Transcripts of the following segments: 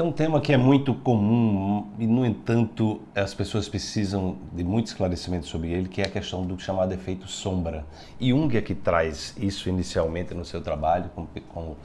Tem um tema que é muito comum e, no entanto, as pessoas precisam de muito esclarecimento sobre ele, que é a questão do chamado efeito sombra. Jung é que traz isso inicialmente no seu trabalho com, com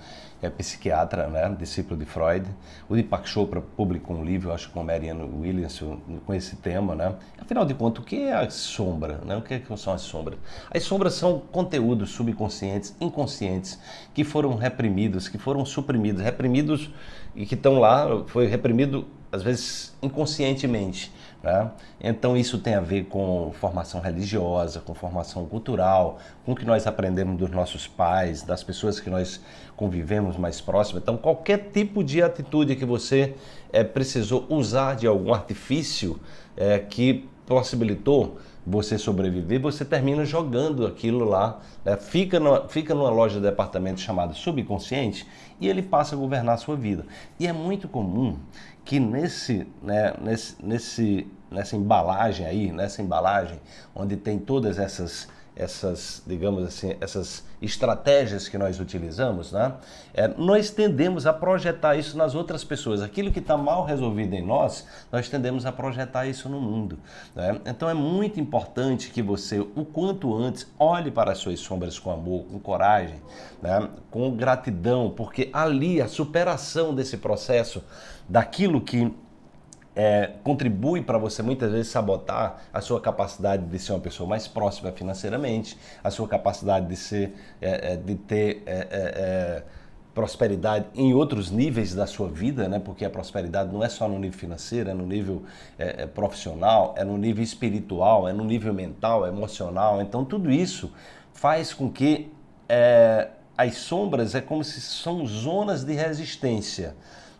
é psiquiatra, né, discípulo de Freud. O Deepak Chopra publicou um livro, acho que com Marianne Williams, com esse tema, né? Afinal de contas, o que é a sombra, né? O que, é que são as sombras? As sombras são conteúdos subconscientes, inconscientes, que foram reprimidos, que foram suprimidos, reprimidos e que estão lá, foi reprimido às vezes inconscientemente. Né? Então isso tem a ver com formação religiosa, com formação cultural, com o que nós aprendemos dos nossos pais, das pessoas que nós convivemos mais próximas. Então qualquer tipo de atitude que você é, precisou usar de algum artifício é, que possibilitou você sobreviver, você termina jogando aquilo lá, né? fica, no, fica numa loja de departamento chamada subconsciente e ele passa a governar a sua vida. E é muito comum que nesse, né, nesse, nesse, nessa embalagem aí, nessa embalagem onde tem todas essas essas, digamos assim, essas estratégias que nós utilizamos, né? É, nós tendemos a projetar isso nas outras pessoas. Aquilo que está mal resolvido em nós, nós tendemos a projetar isso no mundo. Né? Então é muito importante que você, o quanto antes, olhe para as suas sombras com amor, com coragem, né? com gratidão, porque ali a superação desse processo, daquilo que é, contribui para você muitas vezes sabotar a sua capacidade de ser uma pessoa mais próxima financeiramente, a sua capacidade de ser, é, é de ter é, é, é, prosperidade em outros níveis da sua vida, né? Porque a prosperidade não é só no nível financeiro, é no nível profissional, é no nível espiritual, é no nível mental, emocional. Então tudo isso faz com que as sombras é como se são zonas de resistência.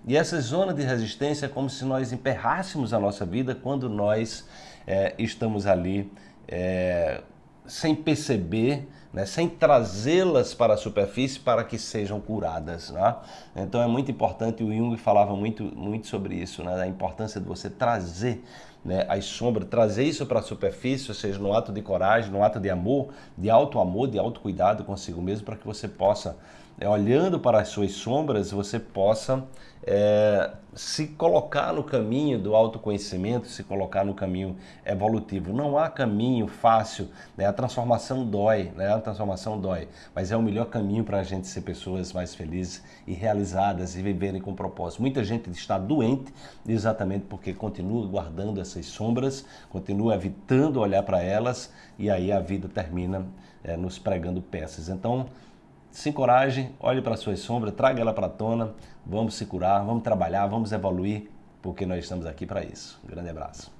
E essa zona de resistência é como se nós emperrássemos a nossa vida quando nós é, estamos ali é, sem perceber, né, sem trazê-las para a superfície para que sejam curadas. Né? Então é muito importante, o Jung falava muito, muito sobre isso, né, a importância de você trazer né, as sombras, trazer isso para a superfície, ou seja, no ato de coragem, no ato de amor, de alto amor, de alto cuidado consigo mesmo, para que você possa é, olhando para as suas sombras, você possa é, se colocar no caminho do autoconhecimento, se colocar no caminho evolutivo. Não há caminho fácil, né? a transformação dói, né? Transformação dói, mas é o melhor caminho para a gente ser pessoas mais felizes e realizadas e viverem com propósito. Muita gente está doente exatamente porque continua guardando essas sombras, continua evitando olhar para elas e aí a vida termina é, nos pregando peças. Então, se encoraje, olhe para a sua sombra, traga ela para a tona, vamos se curar, vamos trabalhar, vamos evoluir, porque nós estamos aqui para isso. Um grande abraço.